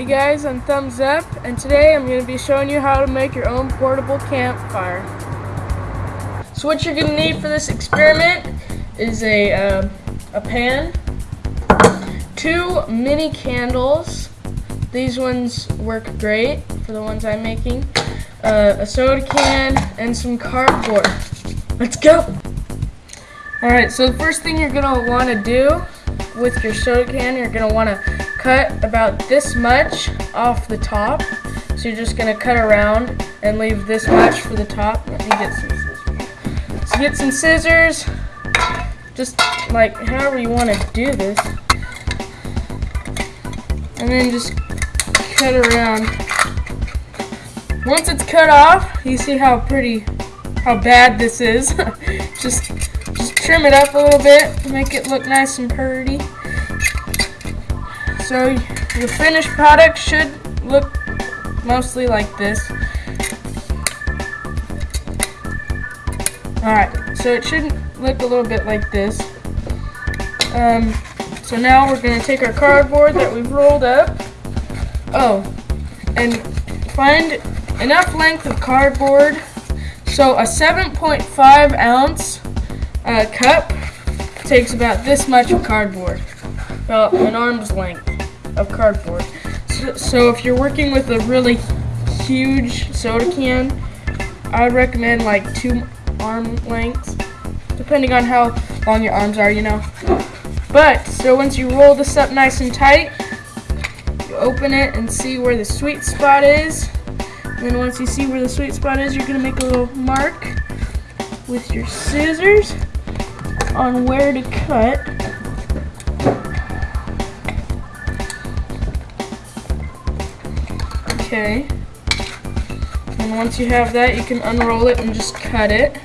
Hey guys, I'm Thumbs Up, and today I'm going to be showing you how to make your own portable campfire. So what you're going to need for this experiment is a, uh, a pan, two mini candles, these ones work great for the ones I'm making, uh, a soda can, and some cardboard. Let's go! Alright, so the first thing you're going to want to do with your soda can, you're going to want to cut about this much off the top. So you're just going to cut around and leave this much for the top. Let me get some scissors. So get some scissors, just like however you want to do this. And then just cut around. Once it's cut off, you see how pretty, how bad this is. just, just trim it up a little bit, to make it look nice and pretty. So your finished product should look mostly like this. Alright, so it should look a little bit like this. Um, so now we're going to take our cardboard that we've rolled up. Oh, and find enough length of cardboard. So a 7.5 ounce uh, cup takes about this much of cardboard. About an arm's length of cardboard. So, so if you're working with a really huge soda can, I recommend like two arm lengths, depending on how long your arms are, you know. But, so once you roll this up nice and tight, you open it and see where the sweet spot is. And then once you see where the sweet spot is, you're to make a little mark with your scissors on where to cut. Okay. And once you have that, you can unroll it and just cut it.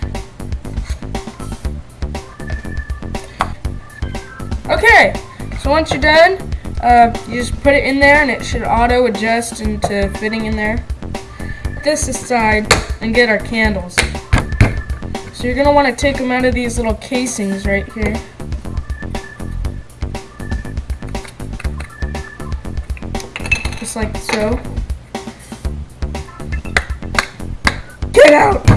Okay, so once you're done, uh, you just put it in there and it should auto adjust into fitting in there. This aside and get our candles. So you're going to want to take them out of these little casings right here. Just like so. Get out!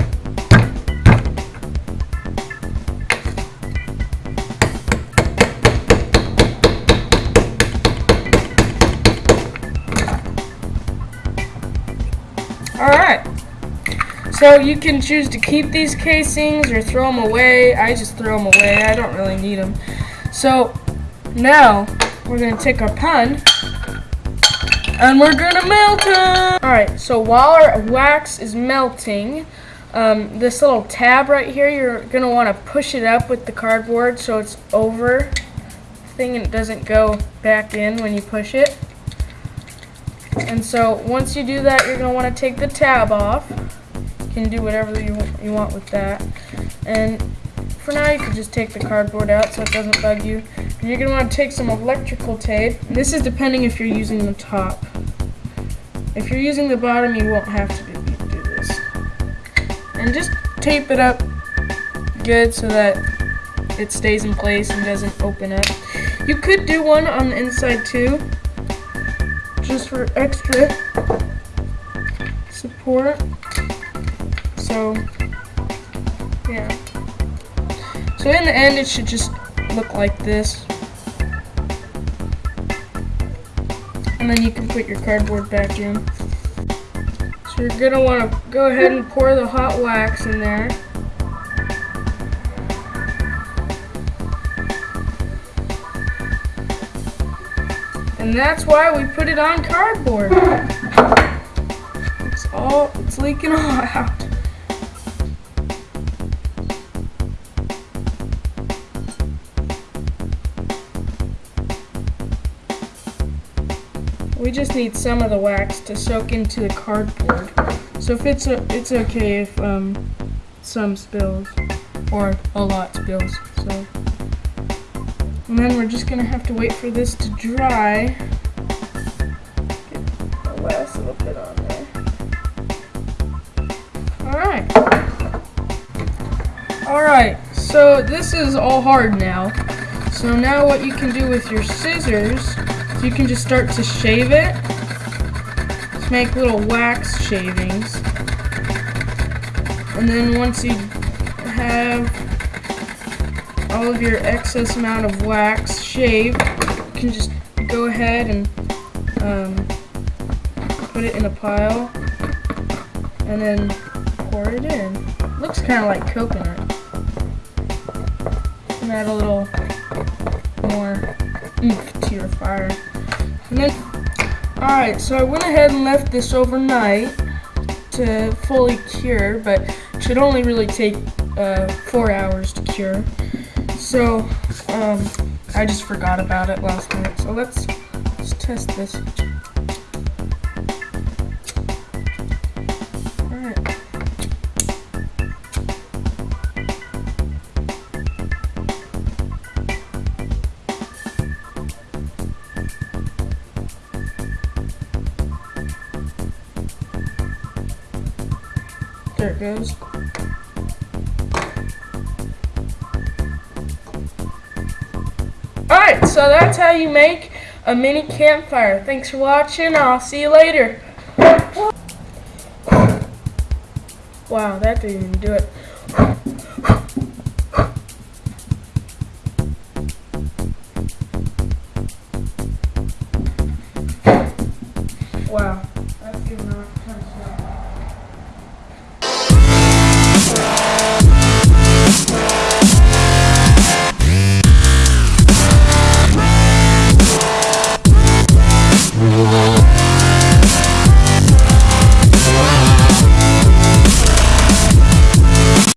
Alright. So you can choose to keep these casings or throw them away. I just throw them away. I don't really need them. So now we're going to take our pan and we're gonna melt it! Alright, so while our wax is melting, um, this little tab right here, you're gonna wanna push it up with the cardboard so it's over thing and it doesn't go back in when you push it. And so once you do that, you're gonna wanna take the tab off. You can do whatever you, you want with that. And for now, you can just take the cardboard out so it doesn't bug you. You're going to want to take some electrical tape. This is depending if you're using the top. If you're using the bottom, you won't have to do this. And just tape it up good so that it stays in place and doesn't open up. You could do one on the inside too, just for extra support. So, yeah. So in the end, it should just look like this. And then you can put your cardboard back in. So you're going to want to go ahead and pour the hot wax in there. And that's why we put it on cardboard. It's all, it's leaking all out. We just need some of the wax to soak into the cardboard. So if it's a, it's okay if um, some spills or a lot spills. So and then we're just gonna have to wait for this to dry. Get the last little bit on there. Alright. Alright, so this is all hard now. So now what you can do with your scissors you can just start to shave it make little wax shavings. And then once you have all of your excess amount of wax shaved, you can just go ahead and um, put it in a pile and then pour it in. Looks kind of like coconut. And add a little more oomph your fire. Alright, so I went ahead and left this overnight to fully cure, but it should only really take uh, four hours to cure. So, um, I just forgot about it last night. So let's, let's test this. There it goes. Alright, so that's how you make a mini campfire. Thanks for watching. I'll see you later. Wow, that didn't even do it. Wow.